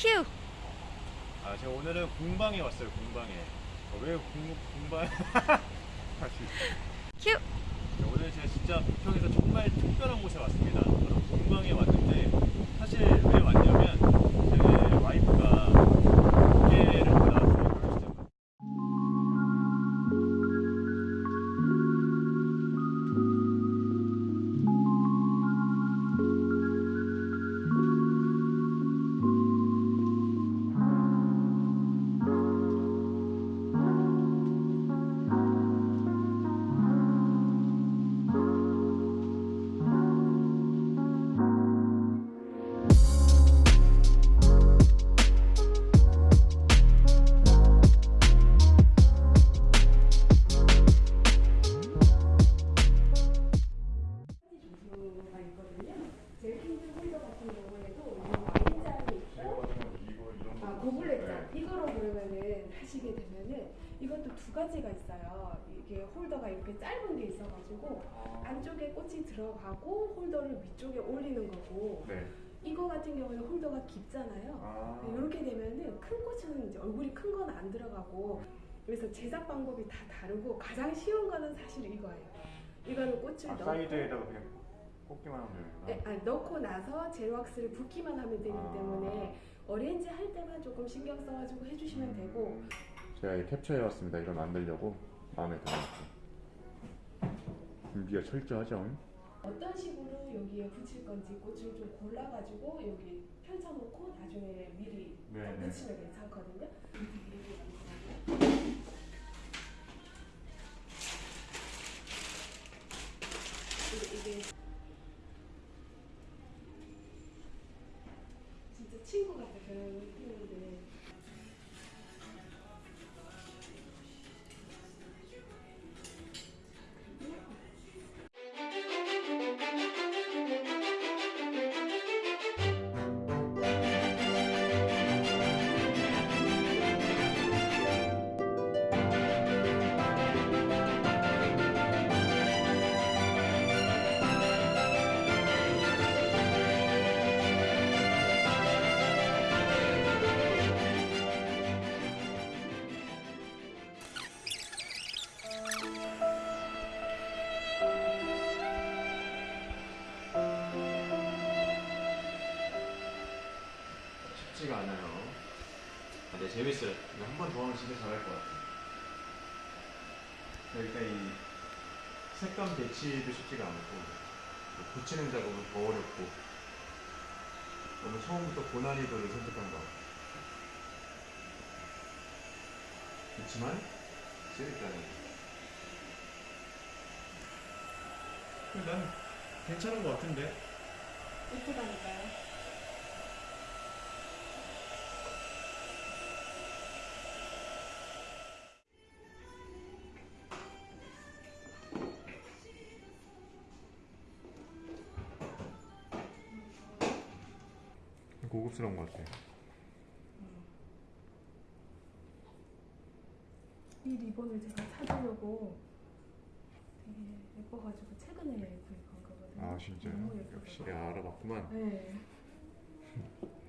큐! 아 제가 오늘은 공방에 왔어요 공방에 어, 왜 공, 공방 큐! 네, 오늘 제가 진짜 부평에서 정말 특별한 곳에 왔습니다 이것도 두 가지가 있어요. 이게 홀더가 이렇게 짧은 게 있어가지고 안쪽에 꽃이 들어가고 홀더를 위쪽에 올리는 거고 네. 이거 같은 경우는 홀더가 깊잖아요. 아. 이렇게 되면은 큰 꽃은 이제 얼굴이 큰 건 안 들어가고 그래서 제작 방법이 다 다르고 가장 쉬운 거는 사실 이거예요. 이거는 꽃을 아, 넣고 사이드에다가 그냥 꽂기만 하면 되는구나 네, 아, 넣고 나서 제로왁스를 붓기만 하면 되기 아. 때문에 어레인지 할 때만 조금 신경 써가지고 해주시면 되고 제가 이 캡처해 왔습니다. 이걸 만들려고 마음에 들어요. 준비가 철저하죠. 어떤 식으로 여기에 붙일 건지 꽃을 좀 골라가지고 여기 펼쳐놓고 나중에 미리 네, 네. 붙이면 괜찮거든요. 이게, 진짜 친구 같아 그런 느낌인 쉽지가 않아요. 아, 근데 재밌어요. 한 번 더 하면 진짜 잘할 것 같아요. 일단 이 색감 배치도 쉽지가 않고 또 붙이는 작업은 더 어렵고 너무 처음부터 고난이도를 선택한 것 같아요. 그렇지만 재밌다는 난 괜찮은 것 같은데. 예쁘다니까요. 고급스러운 것 같아 이 리본을 제가 찾으려고 되게 예뻐가지고 최근에 구입한 거거든요. 아 진짜요? 너무 예쁘더라고요. 역시 알아봤구만. 네.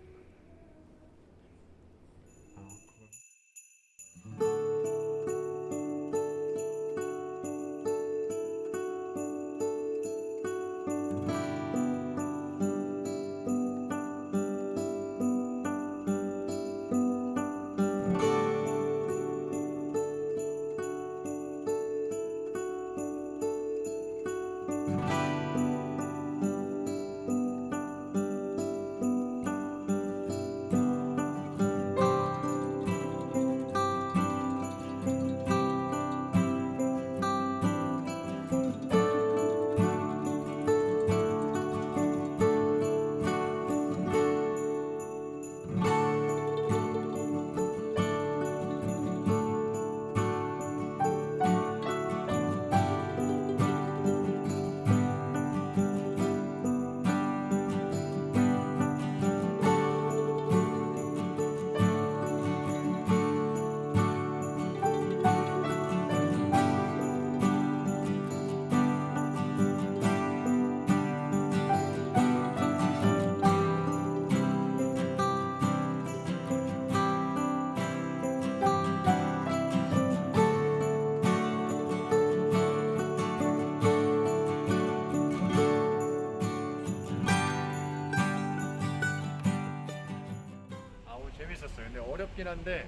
어렵긴 한데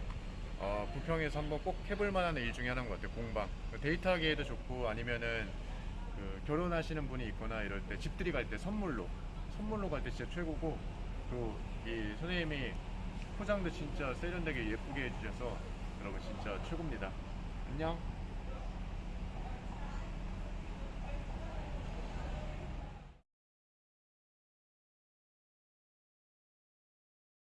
어, 부평에서 한번 꼭 해볼 만한 일 중에 하나인 것 같아요. 공방. 데이트하기에도 좋고 아니면은 그 결혼하시는 분이 있거나 이럴 때 집들이 갈 때 선물로 선물로 갈 때 진짜 최고고 또 이 선생님이 포장도 진짜 세련되게 예쁘게 해주셔서 여러분 진짜 최고입니다. 안녕.